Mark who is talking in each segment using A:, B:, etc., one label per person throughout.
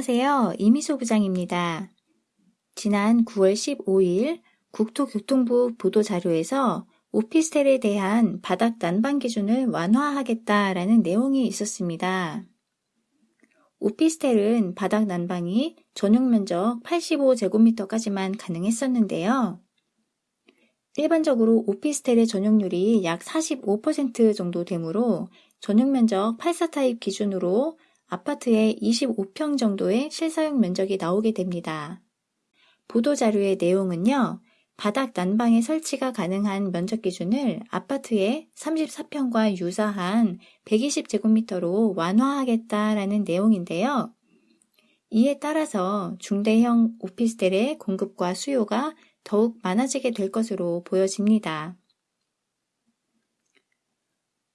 A: 안녕하세요. 이미소 부장입니다. 지난 9월 15일 국토교통부 보도자료에서 오피스텔에 대한 바닥 난방 기준을 완화하겠다라는 내용이 있었습니다. 오피스텔은 바닥 난방이 전용 면적 85제곱미터까지만 가능했었는데요. 일반적으로 오피스텔의 전용률이 약 45% 정도 되므로 전용 면적 84타입 기준으로 아파트의 25평 정도의 실사용 면적이 나오게 됩니다. 보도자료의 내용은요, 바닥 난방의 설치가 가능한 면적 기준을 아파트의 34평과 유사한 120제곱미터로 완화하겠다라는 내용인데요. 이에 따라서 중대형 오피스텔의 공급과 수요가 더욱 많아지게 될 것으로 보여집니다.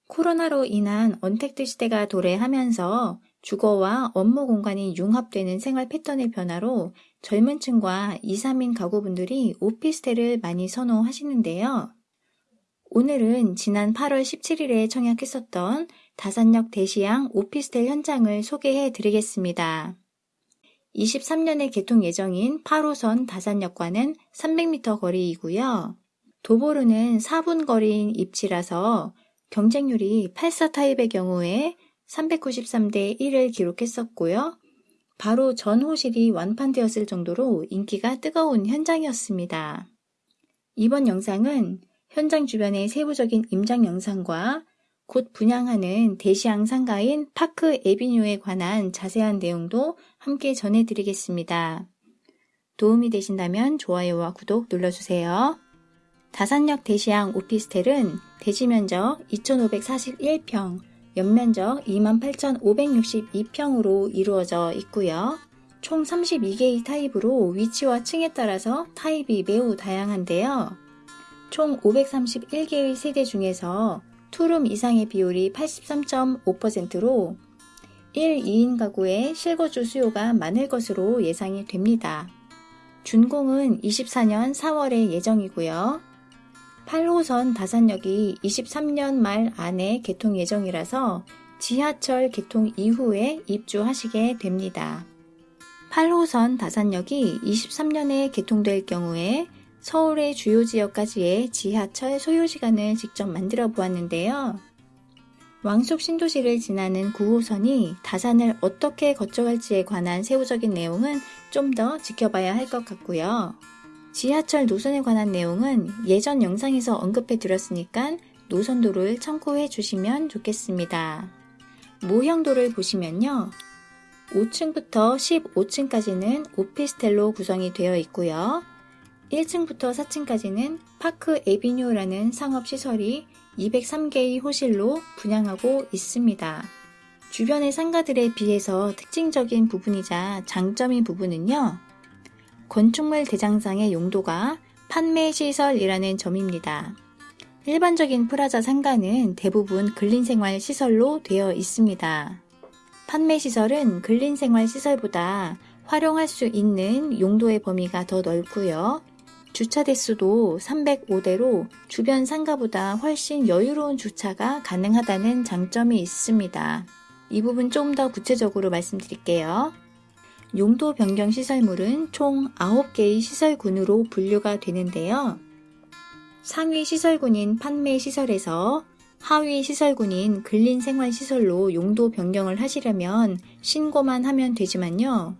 A: 코로나로 인한 언택트 시대가 도래하면서 주거와 업무 공간이 융합되는 생활 패턴의 변화로 젊은 층과 2, 3인 가구분들이 오피스텔을 많이 선호하시는데요. 오늘은 지난 8월 17일에 청약했었던 다산역 대시양 오피스텔 현장을 소개해 드리겠습니다. 23년에 개통 예정인 8호선 다산역과는 300m 거리이고요. 도보로는 4분 거리인 입지라서 경쟁률이 84 타입의 경우에 393대 1을 기록했었고요. 바로 전 호실이 완판되었을 정도로 인기가 뜨거운 현장이었습니다. 이번 영상은 현장 주변의 세부적인 임장 영상과 곧 분양하는 대시양 상가인 파크 에비뉴에 관한 자세한 내용도 함께 전해드리겠습니다. 도움이 되신다면 좋아요와 구독 눌러주세요. 다산역 데시앙 오피스텔은 대지 면적 2541평, 연면적 28,562평으로 이루어져 있고요. 총 32개의 타입으로 위치와 층에 따라서 타입이 매우 다양한데요. 총 531개의 세대 중에서 투룸 이상의 비율이 83.5%로 1, 2인 가구의 실거주 수요가 많을 것으로 예상이 됩니다. 준공은 24년 4월에 예정이고요. 8호선 다산역이 23년 말 안에 개통 예정이라서 지하철 개통 이후에 입주하시게 됩니다. 8호선 다산역이 23년에 개통될 경우에 서울의 주요 지역까지의 지하철 소요시간을 직접 만들어 보았는데요. 왕숙 신도시를 지나는 9호선이 다산을 어떻게 거쳐갈지에 관한 세부적인 내용은 좀 더 지켜봐야 할 것 같고요. 지하철 노선에 관한 내용은 예전 영상에서 언급해 드렸으니까 노선도를 참고해 주시면 좋겠습니다. 모형도를 보시면요. 5층부터 15층까지는 오피스텔로 구성이 되어 있고요. 1층부터 4층까지는 파크 에비뉴라는 상업시설이 203개의 호실로 분양하고 있습니다. 주변의 상가들에 비해서 특징적인 부분이자 장점인 부분은요. 건축물 대장상의 용도가 판매시설이라는 점입니다. 일반적인 프라자 상가는 대부분 근린생활 시설로 되어 있습니다. 판매시설은 근린생활 시설보다 활용할 수 있는 용도의 범위가 더 넓고요. 주차 대수도 305대로 주변 상가보다 훨씬 여유로운 주차가 가능하다는 장점이 있습니다. 이 부분 좀 더 구체적으로 말씀드릴게요. 용도 변경 시설물은 총 9개의 시설군으로 분류가 되는데요. 상위 시설군인 판매 시설에서 하위 시설군인 근린생활시설로 용도 변경을 하시려면 신고만 하면 되지만요.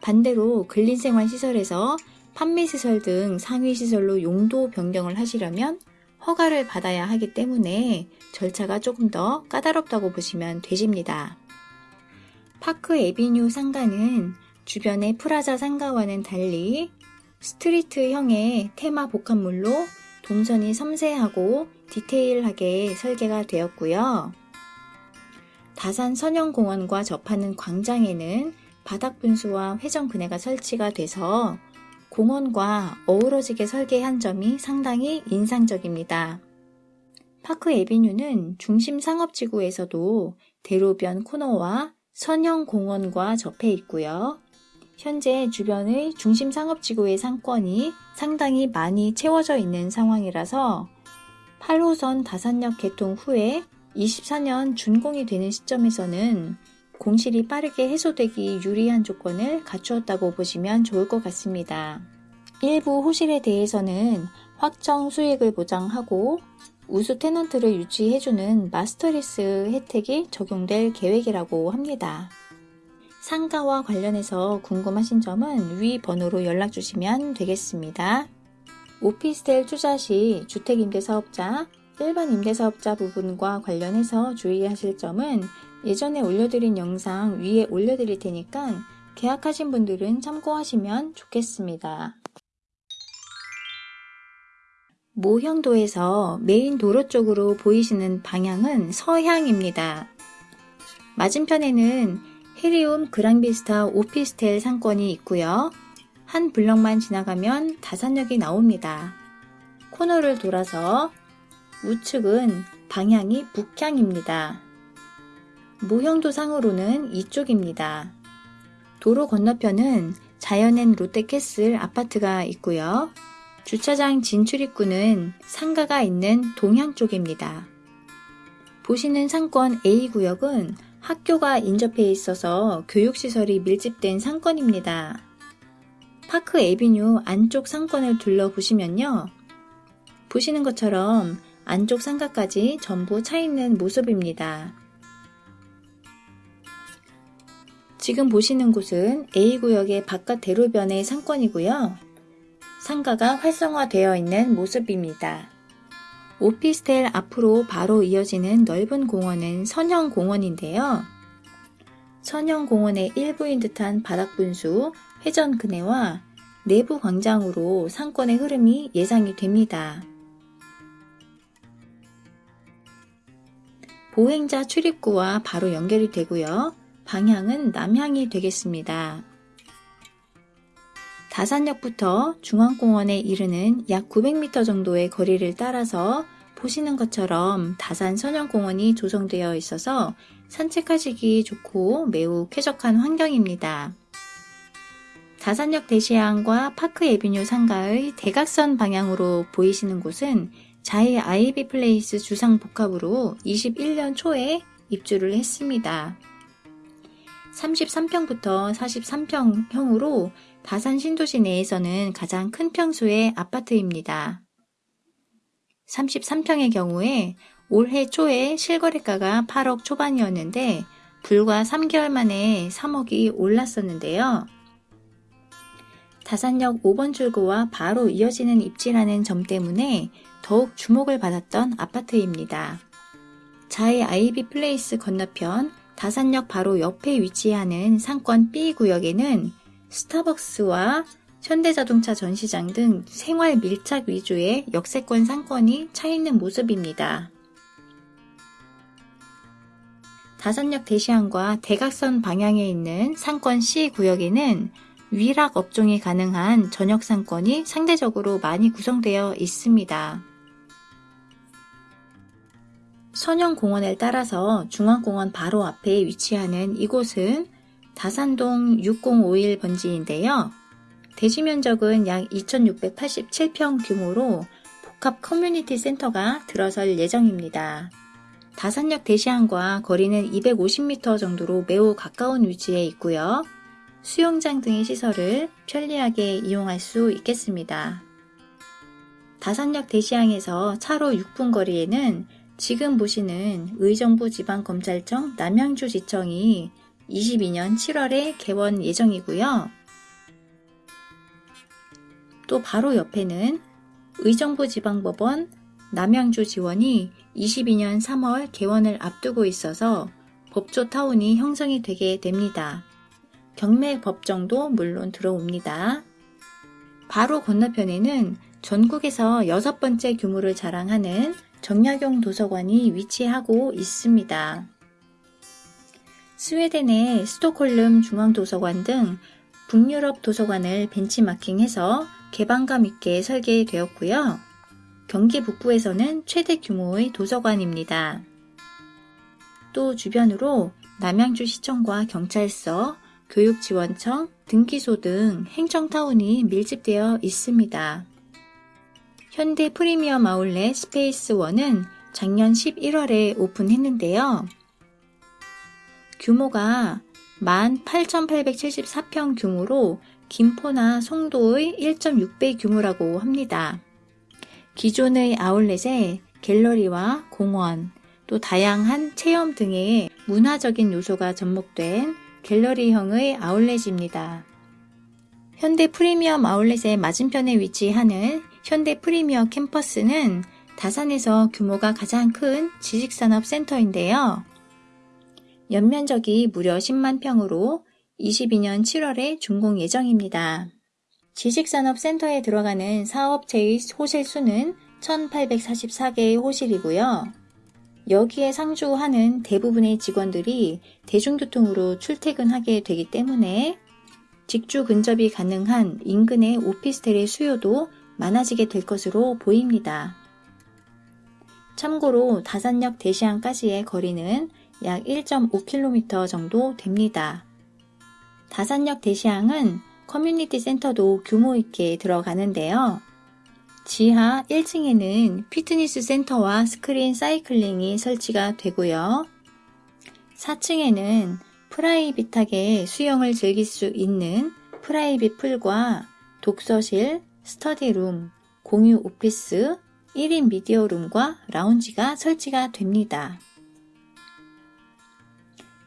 A: 반대로 근린생활시설에서 판매시설 등 상위시설로 용도 변경을 하시려면 허가를 받아야 하기 때문에 절차가 조금 더 까다롭다고 보시면 되십니다. 파크 에비뉴 상가는 주변의 프라자 상가와는 달리 street형의 테마 복합몰로 동선이 섬세하고 디테일하게 설계가 되었고요. 다산 선영공원과 접하는 광장에는 바닥 분수와 회전 그네가 설치가 돼서 공원과 어우러지게 설계한 점이 상당히 인상적입니다. 파크 에비뉴는 중심 상업지구에서도 대로변 코너와 선영공원과 접해 있고요. 현재 주변의 중심 상업지구의 상권이 상당히 많이 채워져 있는 상황이라서 8호선 다산역 개통 후에 24년 준공이 되는 시점에서는 공실이 빠르게 해소되기 유리한 조건을 갖추었다고 보시면 좋을 것 같습니다. 일부 호실에 대해서는 확정 수익을 보장하고 우수 테넌트를 유치해주는 마스터리스 혜택이 적용될 계획이라고 합니다. 상가와 관련해서 궁금하신 점은 위 번호로 연락 주시면 되겠습니다. 오피스텔 투자 시 주택임대사업자, 일반 임대사업자 부분과 관련해서 주의하실 점은 예전에 올려드린 영상 위에 올려드릴 테니까 계약하신 분들은 참고하시면 좋겠습니다. 모형도에서 메인 도로 쪽으로 보이시는 방향은 서향입니다. 맞은편에는 헤리움 그랑비스타 오피스텔 상권이 있고요. 한 블럭만 지나가면 다산역이 나옵니다. 코너를 돌아서 우측은 방향이 북향입니다. 모형도 상으로는 이쪽입니다. 도로 건너편은 자연엔 롯데캐슬 아파트가 있고요. 주차장 진출입구는 상가가 있는 동향 쪽입니다. 보시는 상권 A구역은 학교가 인접해 있어서 교육시설이 밀집된 상권입니다. 파크 에비뉴 안쪽 상권을 둘러보시면요. 보시는 것처럼 안쪽 상가까지 전부 차 있는 모습입니다. 지금 보시는 곳은 A구역의 바깥 대로변의 상권이고요. 상가가 활성화되어 있는 모습입니다. 오피스텔 앞으로 바로 이어지는 넓은 공원은 선형공원인데요. 선형공원의 일부인 듯한 바닥분수, 회전 그네와 내부 광장으로 상권의 흐름이 예상이 됩니다. 보행자 출입구와 바로 연결이 되고요. 방향은 남향이 되겠습니다. 다산역부터 중앙공원에 이르는 약 900m 정도의 거리를 따라서 보시는 것처럼 다산 선형공원이 조성되어 있어서 산책하시기 좋고 매우 쾌적한 환경입니다. 다산역 데시앙과 파크 에비뉴 상가의 대각선 방향으로 보이시는 곳은 자이 아이비 플레이스 주상 복합으로 21년 초에 입주를 했습니다. 33평부터 43평형으로 다산 신도시 내에서는 가장 큰 평수의 아파트입니다. 33평의 경우에 올해 초에 실거래가가 8억 초반이었는데 불과 3개월 만에 3억이 올랐었는데요. 다산역 5번 출구와 바로 이어지는 입지라는 점 때문에 더욱 주목을 받았던 아파트입니다. 자이 아이비 플레이스 건너편 다산역 바로 옆에 위치하는 상권 B 구역에는 스타벅스와 현대자동차 전시장 등 생활 밀착 위주의 역세권 상권이 차 있는 모습입니다. 다산역 대시항과 대각선 방향에 있는 상권 C 구역에는 위락 업종이 가능한 전역 상권이 상대적으로 많이 구성되어 있습니다. 선영공원을 따라서 중앙공원 바로 앞에 위치하는 이곳은 다산동 6051 번지인데요. 대지 면적은 약 2687평 규모로 복합 커뮤니티 센터가 들어설 예정입니다. 다산역 대시항과 거리는 250m 정도로 매우 가까운 위치에 있고요. 수영장 등의 시설을 편리하게 이용할 수 있겠습니다. 다산역 대시항에서 차로 6분 거리에는 지금 보시는 의정부 지방검찰청 남양주지청이 22년 7월에 개원 예정이고요. 또 바로 옆에는 의정부 지방법원 남양주 지원이 22년 3월 개원을 앞두고 있어서 법조타운이 형성이 되게 됩니다. 경매 법정도 물론 들어옵니다. 바로 건너편에는 전국에서 여섯 번째 규모를 자랑하는 정약용 도서관이 위치하고 있습니다. 스웨덴의 스톡홀름 중앙도서관 등 북유럽 도서관을 벤치마킹해서 개방감 있게 설계되었고요. 경기 북부에서는 최대 규모의 도서관입니다. 또 주변으로 남양주 시청과 경찰서, 교육지원청, 등기소 등 행정타운이 밀집되어 있습니다. 현대 프리미엄 아울렛 스페이스 1은 작년 11월에 오픈했는데요. 규모가 18,874평 규모로 김포나 송도의 1.6배 규모라고 합니다. 기존의 아울렛에 갤러리와 공원, 또 다양한 체험 등의 문화적인 요소가 접목된 갤러리형의 아울렛입니다. 현대 프리미엄 아울렛의 맞은편에 위치하는 현대 프리미어 캠퍼스는 다산에서 규모가 가장 큰 지식산업센터인데요. 연면적이 무려 10만 평으로 22년 7월에 준공 예정입니다. 지식산업센터에 들어가는 사업체의 호실 수는 1844개의 호실이고요. 여기에 상주하는 대부분의 직원들이 대중교통으로 출퇴근하게 되기 때문에 직주 근접이 가능한 인근의 오피스텔의 수요도 많아지게 될 것으로 보입니다. 참고로 다산역 데시앙까지의 거리는 약 1.5km 정도 됩니다. 다산역 데시앙은 커뮤니티 센터도 규모 있게 들어가는데요. 지하 1층에는 피트니스 센터와 스크린 사이클링이 설치가 되고요. 4층에는 private하게 수영을 즐길 수 있는 private pool과 독서실, 스터디룸, 공유 오피스, 1인 미디어룸과 라운지가 설치가 됩니다.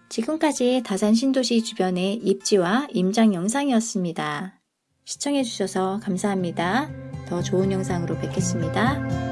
A: 지금까지 다산 신도시 주변의 입지와 임장 영상이었습니다. 시청해주셔서 감사합니다. 더 좋은 영상으로 뵙겠습니다.